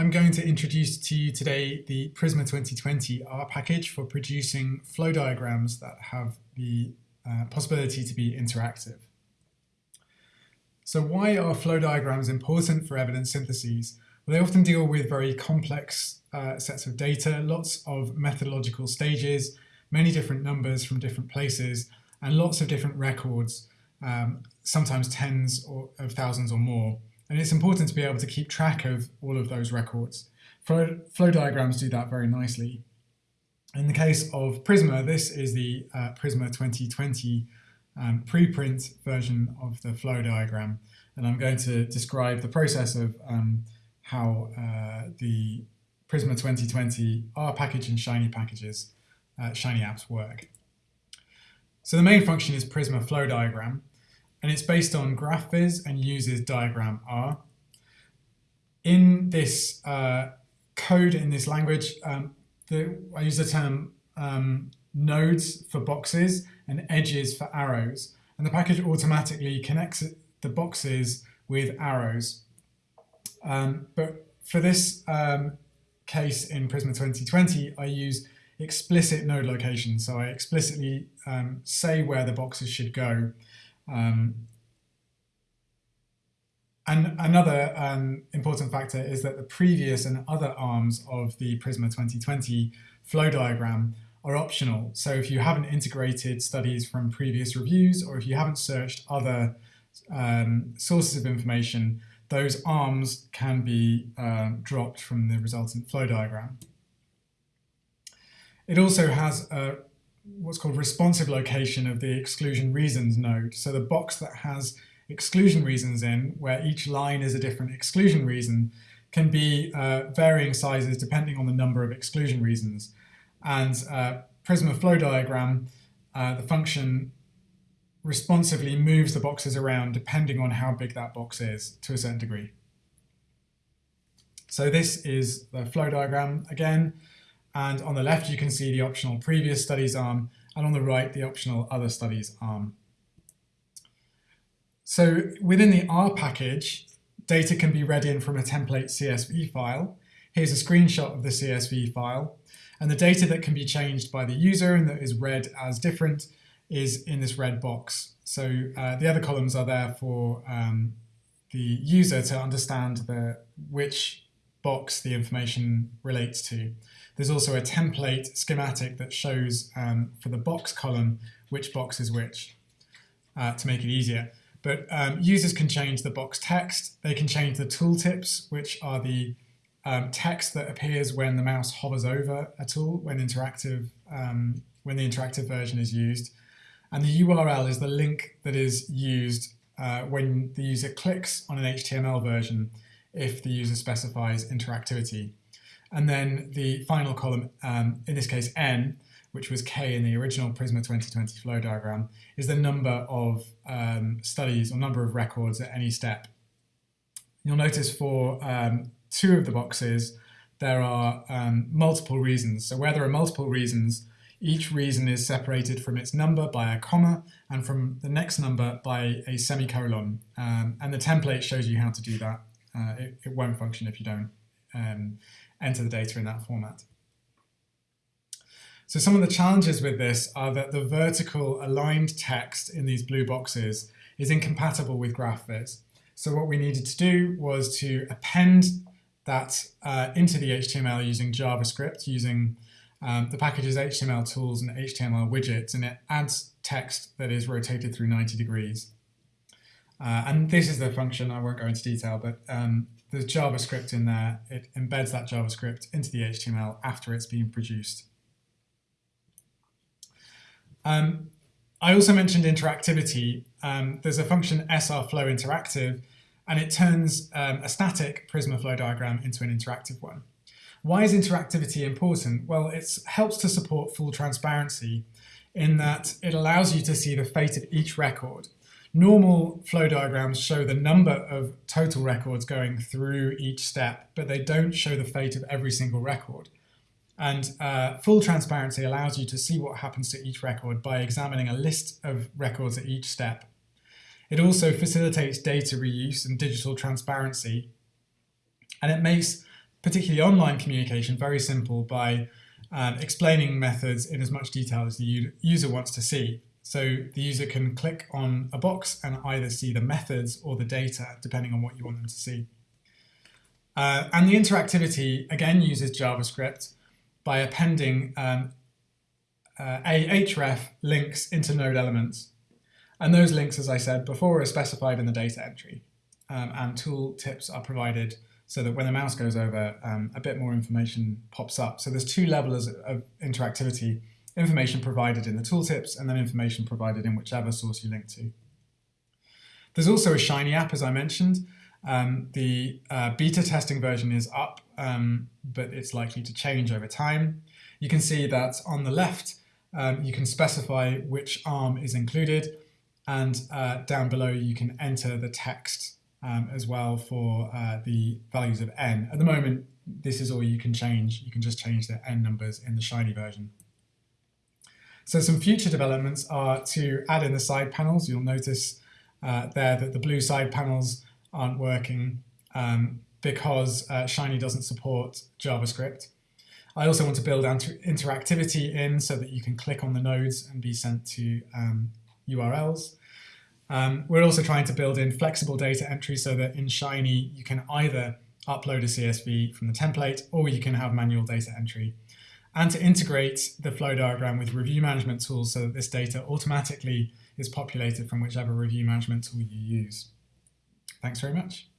I'm going to introduce to you today the Prisma 2020 R package for producing flow diagrams that have the uh, possibility to be interactive. So why are flow diagrams important for evidence syntheses? Well, they often deal with very complex uh, sets of data, lots of methodological stages, many different numbers from different places, and lots of different records, um, sometimes tens or, of thousands or more. And it's important to be able to keep track of all of those records. Flow, flow diagrams do that very nicely. In the case of Prisma, this is the uh, Prisma 2020 um, preprint version of the flow diagram. And I'm going to describe the process of um, how uh, the Prisma 2020 R package and Shiny packages, uh, Shiny apps work. So the main function is Prisma flow diagram and it's based on GraphViz and uses DiagrammeR. In this uh, code, in this language, um, the, I use the term um, nodes for boxes and edges for arrows. And the package automatically connects the boxes with arrows. Um, but for this um, case in Prisma 2020, I use explicit node location. So I explicitly um, say where the boxes should go. Um, and another um, important factor is that the previous and other arms of the Prisma 2020 flow diagram are optional. So if you haven't integrated studies from previous reviews or if you haven't searched other um, sources of information, those arms can be uh, dropped from the resultant flow diagram. It also has a what's called responsive location of the exclusion reasons node. So the box that has exclusion reasons in, where each line is a different exclusion reason, can be uh, varying sizes depending on the number of exclusion reasons. And uh, Prisma flow diagram, uh, the function responsively moves the boxes around depending on how big that box is to a certain degree. So this is the flow diagram again. And on the left, you can see the optional previous studies arm, and on the right, the optional other studies arm. So within the R package, data can be read in from a template CSV file. Here's a screenshot of the CSV file. And the data that can be changed by the user and that is read as different is in this red box. So uh, the other columns are there for um, the user to understand the, which box the information relates to. There's also a template schematic that shows um, for the box column which box is which uh, to make it easier. But um, users can change the box text. They can change the tooltips, which are the um, text that appears when the mouse hovers over a tool, when interactive, um, when the interactive version is used. And the URL is the link that is used uh, when the user clicks on an HTML version if the user specifies interactivity. And then the final column, um, in this case n, which was k in the original Prisma 2020 flow diagram, is the number of um, studies or number of records at any step. You'll notice for um, two of the boxes, there are um, multiple reasons. So where there are multiple reasons, each reason is separated from its number by a comma and from the next number by a semicolon. Um, and the template shows you how to do that. Uh, it, it, won't function if you don't um, enter the data in that format. So some of the challenges with this are that the vertical aligned text in these blue boxes is incompatible with GraphViz. So what we needed to do was to append that uh, into the HTML using JavaScript, using um, the package's HTML tools and HTML widgets, and it adds text that is rotated through 90 degrees. Uh, and this is the function, I won't go into detail, but um, there's JavaScript in there. It embeds that JavaScript into the HTML after it's been produced. Um, I also mentioned interactivity. Um, there's a function srflow interactive, and it turns um, a static Prisma flow diagram into an interactive one. Why is interactivity important? Well, it helps to support full transparency in that it allows you to see the fate of each record Normal flow diagrams show the number of total records going through each step, but they don't show the fate of every single record. And uh, full transparency allows you to see what happens to each record by examining a list of records at each step. It also facilitates data reuse and digital transparency. And it makes particularly online communication, very simple by um, explaining methods in as much detail as the user wants to see. So the user can click on a box and either see the methods or the data, depending on what you want them to see. Uh, and the interactivity, again, uses JavaScript by appending um, uh, href links into node elements. And those links, as I said before, are specified in the data entry. Um, and tool tips are provided so that when the mouse goes over, um, a bit more information pops up. So there's two levels of interactivity, information provided in the tooltips and then information provided in whichever source you link to. There's also a Shiny app, as I mentioned. Um, the uh, beta testing version is up, um, but it's likely to change over time. You can see that on the left, um, you can specify which ARM is included, and uh, down below you can enter the text um, as well for uh, the values of n. At the moment, this is all you can change. You can just change the n numbers in the Shiny version. So some future developments are to add in the side panels. You'll notice uh, there that the blue side panels aren't working um, because uh, Shiny doesn't support JavaScript. I also want to build interactivity in so that you can click on the nodes and be sent to um, URLs. Um, we're also trying to build in flexible data entry so that in Shiny you can either upload a CSV from the template or you can have manual data entry. And to integrate the flow diagram with review management tools so that this data automatically is populated from whichever review management tool you use. Thanks very much.